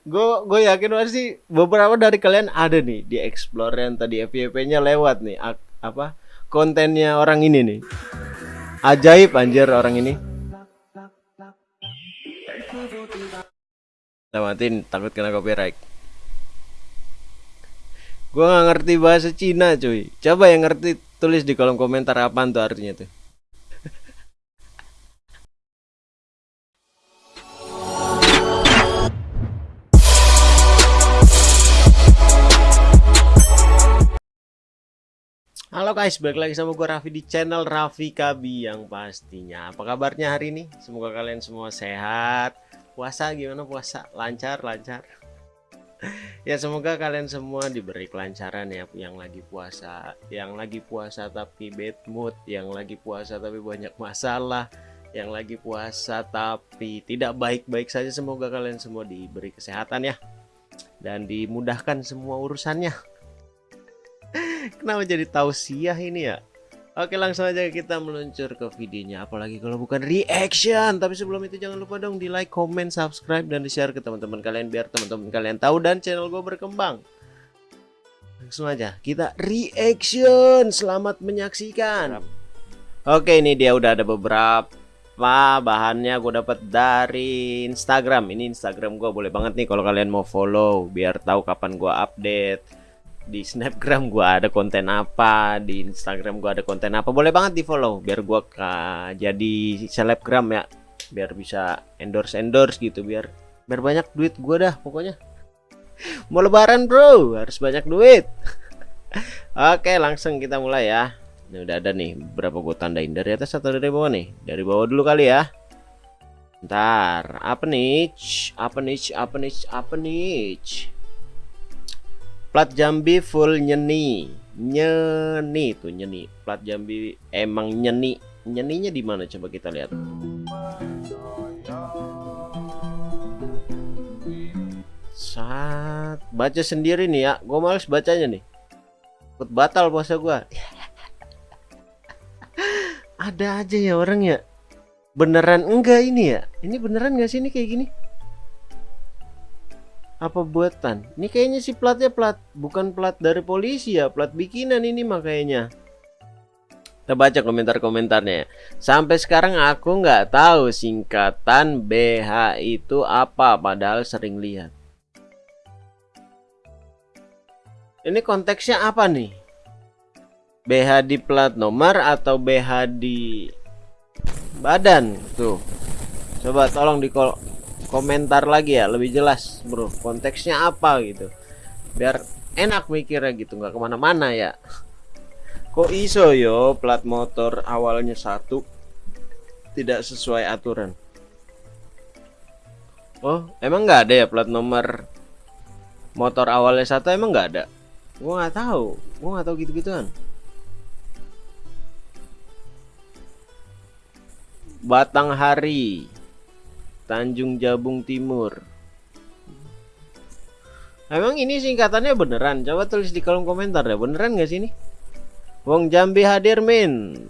gue gue yakin pasti beberapa dari kalian ada nih di explore yang tadi FYP-nya lewat nih apa kontennya orang ini nih. Ajaib anjir orang ini. Lamatin takut kena copyright. Gue nggak ngerti bahasa Cina cuy. Coba yang ngerti tulis di kolom komentar apa tuh artinya tuh Halo guys, balik lagi sama gue Raffi di channel Raffi Kabi yang pastinya. Apa kabarnya hari ini? Semoga kalian semua sehat. Puasa gimana? Puasa? Lancar, lancar. Ya semoga kalian semua diberi kelancaran ya Yang lagi puasa Yang lagi puasa tapi bad mood Yang lagi puasa tapi banyak masalah Yang lagi puasa tapi tidak baik-baik saja. Semoga kalian semua diberi kesehatan ya Dan dimudahkan semua urusannya Kenapa jadi tausiah ini ya? Oke langsung aja kita meluncur ke videonya. Apalagi kalau bukan reaction. Tapi sebelum itu jangan lupa dong di like, comment, subscribe Dan di share ke teman-teman kalian Biar teman-teman kalian tahu dan channel gue berkembang. Langsung aja kita reaction. Selamat menyaksikan. Oke ini dia udah ada beberapa bahannya gue dapat dari Instagram. Ini Instagram gue boleh banget nih kalau kalian mau follow Biar tahu kapan gue update di snapgram gua ada konten apa di instagram gua ada konten apa. Boleh banget di follow biar gua jadi selebgram ya. Biar bisa endorse endorse gitu biar biar banyak duit gua dah pokoknya. Mau lebaran bro harus banyak duit. Oke langsung kita mulai ya. Ini udah ada nih berapa gua tandain dari atas atau dari bawah nih? Dari bawah dulu kali ya. Ntar apa nih? Apa nih? Apa nih? Apa nih Plat Jambi full nyeni. Nyeni tuh nyeni. Plat Jambi emang nyeni. Nyeninya di mana coba kita lihat. Saat baca sendiri nih ya. Gue males bacanya nih. Ikut batal puasa gue. Ada aja ya orang ya. Beneran enggak ini ya? Ini beneran gak sih ini kayak gini? Apa buatan? Ini kayaknya si platnya plat bukan plat dari polisi ya plat bikinan ini makanya. Kita baca komentar-komentarnya. Sampai sekarang aku nggak tahu singkatan BH itu apa padahal sering lihat. Ini konteksnya apa nih? BH di plat nomor atau BH di badan? Tuh. Coba tolong di komentar lagi ya lebih jelas bro. Konteksnya apa gitu. Biar enak mikirnya gitu nggak ke mana-mana ya. Kok iso yo plat motor awalnya satu tidak sesuai aturan? Oh emang nggak ada ya plat nomor motor awalnya satu emang nggak ada? Gua nggak tahu. Gua nggak tahu gitu-gituan. Batang Hari Tanjung Jabung Timur. Emang ini singkatannya beneran? Coba tulis di kolom komentar ya. Beneran gak sih ini? Wong Jambi hadir min.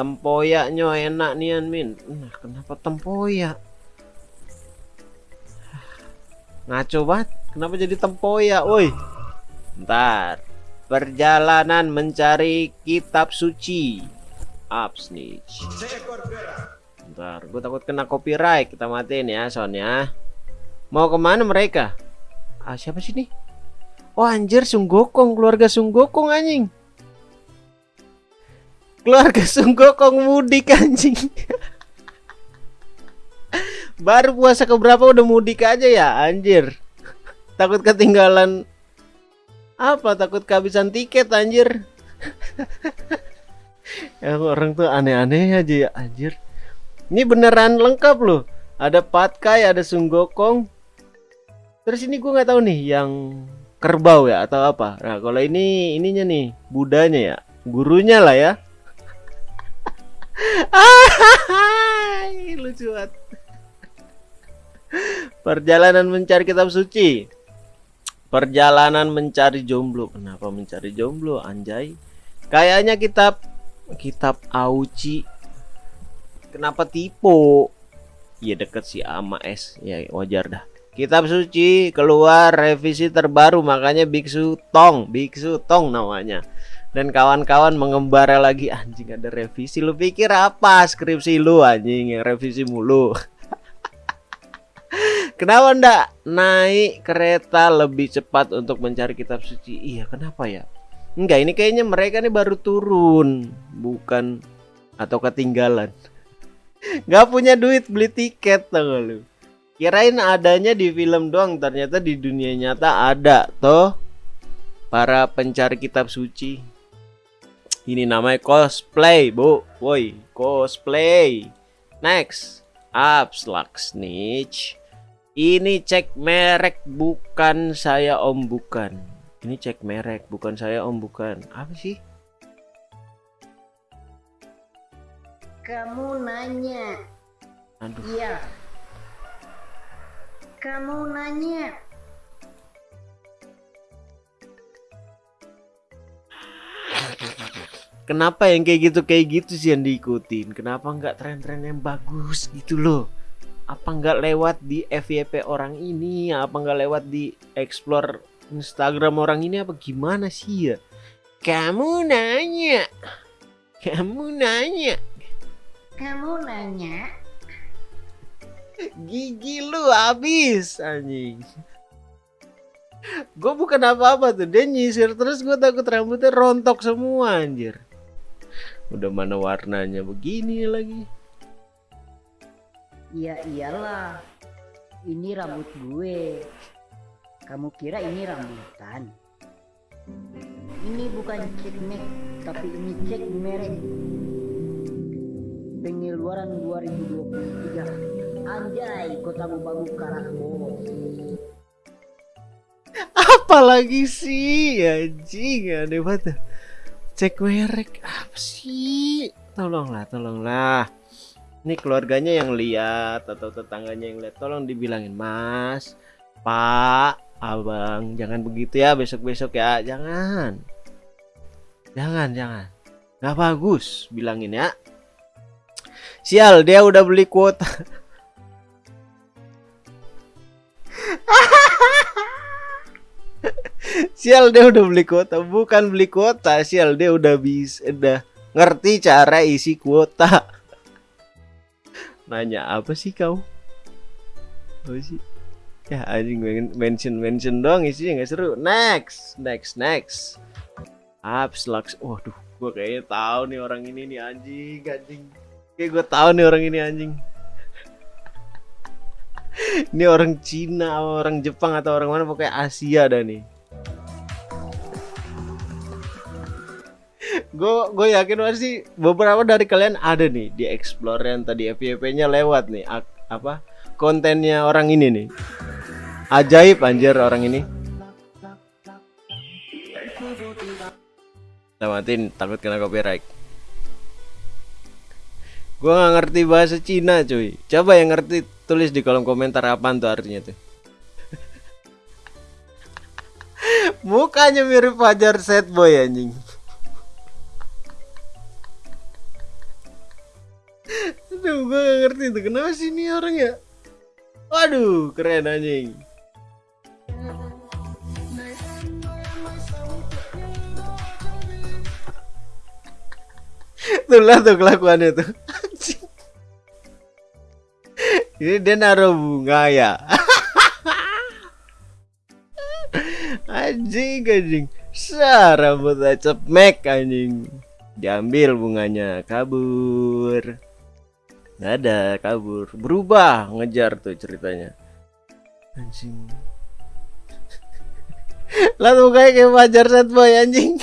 Tempoyaknya enak nian min. Nah, kenapa tempoyak? Ngaco banget. Kenapa jadi tempoyak, woi? Ntar. Perjalanan mencari kitab suci. Upsnitch. Bentar, gue takut kena copyright. Kita matiin ya soundnya. Mau ke mana mereka? Ah, siapa sih nih? Oh anjir, Sunggokong, keluarga Sunggokong anjing. Keluarga Sunggokong mudik anjing. Baru puasa keberapa udah mudik aja ya, anjir. Takut ketinggalan apa? Takut kehabisan tiket anjir. ya, orang tuh aneh-aneh aja ya, anjir. Ini beneran lengkap loh. Ada patkai, ada sunggokong. Terus ini gue nggak tahu nih yang kerbau ya atau apa. Nah kalau ini ininya nih budanya ya, gurunya lah ya. lucu banget. Perjalanan mencari kitab suci. Perjalanan mencari jomblo. Kenapa mencari jomblo, anjay? Kayaknya kitab kitab Auci Kenapa tipe? Iya deket sih sama S. Ya wajar dah. kitab suci keluar revisi terbaru makanya biksu tong. Biksu tong namanya. Dan kawan-kawan mengembara lagi anjing ada revisi. Lu pikir apa skripsi lu anjing? Yang revisi mulu. Kenapa ndak naik kereta lebih cepat untuk mencari kitab suci? Iya kenapa ya? Enggak ini kayaknya mereka nih baru turun. Bukan atau ketinggalan nggak punya duit beli tiket tau lu kirain adanya di film doang ternyata di dunia nyata ada toh para pencari kitab suci ini namanya cosplay, Bu. Woi, cosplay. Next. Abslak snitch. Ini cek merek bukan saya om bukan. Ini cek merek bukan saya om bukan. Apa sih? Kamu nanya. Aduh. Iya. Kamu nanya. Kenapa yang kayak gitu kayak gitu sih yang diikutin? Kenapa nggak tren-tren yang bagus gitu loh? Apa nggak lewat di FYP orang ini? Apa nggak lewat di explore Instagram orang ini? Apa gimana sih ya? Kamu nanya, kamu nanya, kamu nanya, gigi lu habis anjing. Gue bukan apa-apa tuh dia nyisir terus gue takut rambutnya rontok semua anjir. Udah mana warnanya begini lagi. Iya iyalah ini rambut gue. Kamu kira ini rambutan? Ini bukan cek make tapi ini cek merek pengeluaran 2023 anjay kota babu karak bos apalagi sih anjing aneh banget cek merek apa sih? Tolonglah tolonglah. Ini keluarganya yang lihat atau tetangganya yang lihat tolong dibilangin mas. Pak abang jangan begitu ya besok besok ya. Jangan. Jangan jangan. Nggak bagus bilangin ya sial dia udah beli kuota. Sial dia udah beli kuota. Bukan beli kuota sial dia udah bisa udah ngerti cara isi kuota. Nanya apa sih kau? Apa sih? Ya anjing mention mention doang isinya nggak seru. Next next next. Apps lux. Waduh gue kayaknya tahu nih orang ini nih anjing anjing kayak gue tahu nih orang ini anjing. Ini orang Cina orang Jepang atau orang mana pokoknya Asia dah nih. Gue gue yakin pasti beberapa dari kalian ada nih di explore yang tadi FYP-nya lewat nih apa kontennya orang ini nih. Ajaib anjir orang ini. Tamatin takut kena copyright gue nggak ngerti bahasa Cina cuy coba yang ngerti tulis di kolom komentar apa tuh artinya tuh mukanya mirip Fajar Set Boy anjing Aduh, gue gak ngerti tuh kenapa sih ini orang ya. Waduh, keren anjing. tuh lah tuh kelakuannya tuh. Ini dia naruh bunga ya. anjing anjing. Sa rambut mek anjing. Diambil bunganya, kabur nggak ada kabur berubah ngejar tuh ceritanya anjing lalu kayak kayak wajar set boy anjing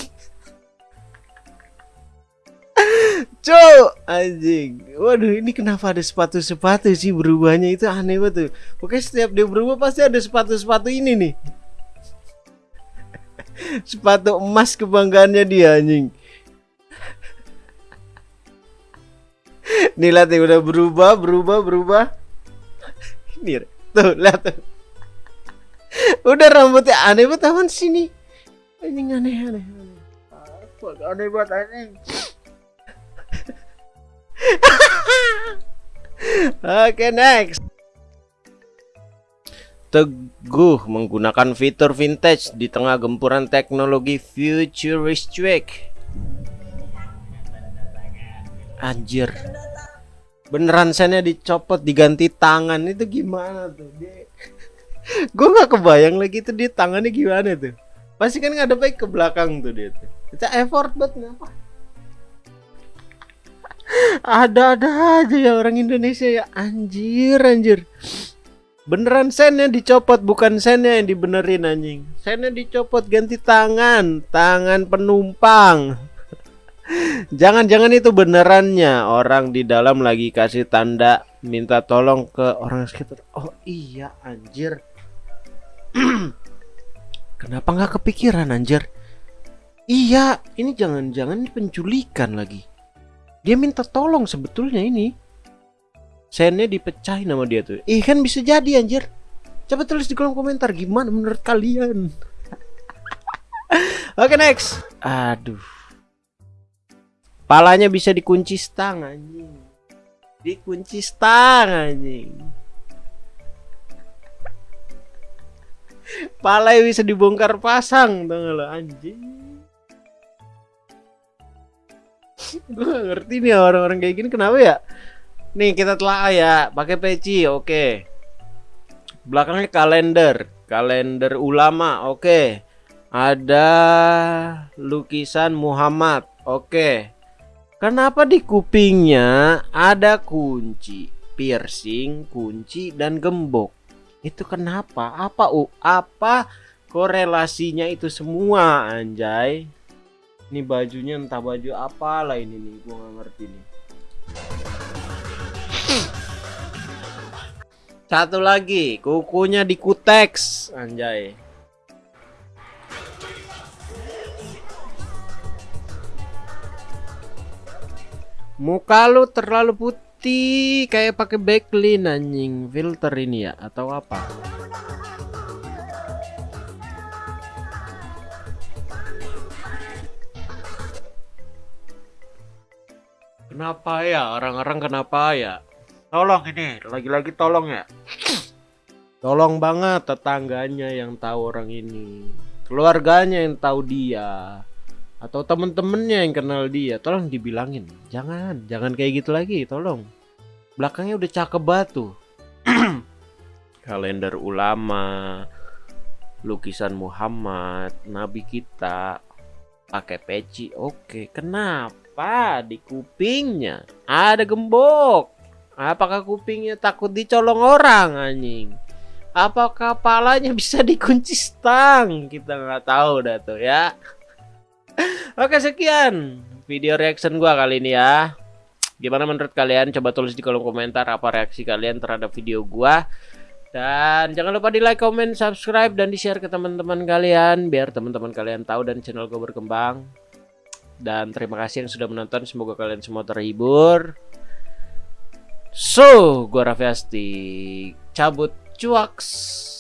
Cok anjing Waduh ini kenapa ada sepatu-sepatu sih berubahnya itu aneh banget tuh Pokoknya setiap dia berubah pasti ada sepatu-sepatu ini nih Sepatu emas kebanggaannya dia anjing Nih lihat nih udah berubah, berubah, berubah. Ini tuh lihat tuh. Udah rambutnya aneh banget sini. Anjing aneh aneh. aneh. Aneh banget aneh. Oke next. teguh menggunakan fitur vintage di tengah gempuran teknologi futuristic. Anjir. Beneran sennya dicopot diganti tangan itu gimana tuh? Dia... Gue nggak kebayang lagi tuh di tangannya gimana tuh. Pasti kan nggak ada baik ke belakang tuh dia tuh. Itu effort banget ngapa? Ada-ada aja ya orang Indonesia ya anjir anjir. Beneran sennya dicopot bukan sennya yang dibenerin anjing. Sennya dicopot ganti tangan, tangan penumpang. Jangan-jangan itu benerannya orang di dalam lagi kasih tanda minta tolong ke orang sekitar. Oh iya anjir. Kenapa nggak kepikiran anjir? Iya, ini jangan-jangan penculikan lagi. Dia minta tolong sebetulnya ini. Sennya dipecahin sama dia tuh. Ih kan bisa jadi anjir. Coba tulis di kolom komentar gimana menurut kalian. Oke okay, next. Aduh. Palanya bisa dikunci stang anjing. Dikunci stang anjing. Palanya bisa dibongkar pasang tuh lo anjing. Gue ngerti nih orang-orang kayak gini kenapa ya? Nih kita telah ya, pakai peci, oke. Belakangnya kalender, kalender ulama, oke. Ada lukisan Muhammad, oke. Kenapa di kupingnya ada kunci, piercing, kunci dan gembok? Itu kenapa? Apa u? Apa korelasinya itu semua, anjay? Ini bajunya entah baju apa lah ini nih, gua gak ngerti nih. Satu lagi, kukunya dikuteks, anjay. Muka lu terlalu putih, kayak pakai backlin anjing. Filter ini ya atau apa? Kenapa ya orang-orang kenapa ya? Tolong ini, lagi-lagi tolong ya. Tolong banget tetangganya yang tahu orang ini. Keluarganya yang tahu dia. Atau temen-temennya yang kenal dia. Tolong dibilangin. Jangan, jangan kayak gitu lagi, tolong. Belakangnya udah cakep batu. Kalender ulama, lukisan Muhammad, nabi kita, pakai peci. Oke, kenapa? apa di kupingnya ada gembok? Apakah kupingnya takut dicolong orang anjing? Apakah kepalanya bisa dikunci stang? Kita nggak tahu dah tuh ya. Oke sekian video reaction gua kali ini ya. Gimana menurut kalian? Coba tulis di kolom komentar apa reaksi kalian terhadap video gua dan jangan lupa di like, comment, subscribe, dan di share ke teman-teman kalian Biar teman-teman kalian tahu dan channel gue berkembang dan terima kasih yang sudah menonton. Semoga kalian semua terhibur. So, gua Raffi Asti cabut cuaks.